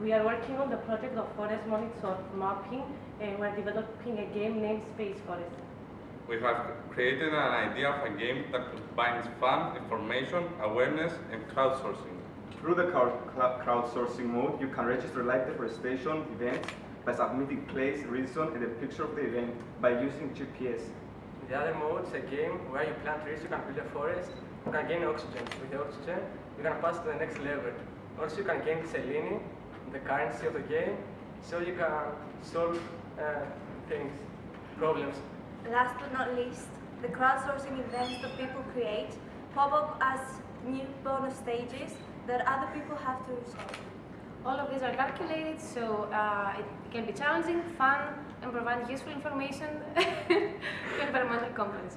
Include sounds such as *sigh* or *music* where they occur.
We are working on the project of forest monitor mapping and we're developing a game named Space Forest. We have created an idea of a game that combines fun, information, awareness, and crowdsourcing. Through the crowdsourcing mode, you can register live deforestation events by submitting place, reason, and a picture of the event by using GPS. The other mode is a game where you plant trees, you can build a forest, you can gain oxygen. With the oxygen, you can pass to the next level. Also, you can gain Selene, the currency of the game, so you can solve uh, things, problems. Last but not least, the crowdsourcing events that people create pop up as new bonus stages that other people have to resolve. All of these are calculated, so uh, it can be challenging, fun, and provide useful information *laughs* to environmental companies.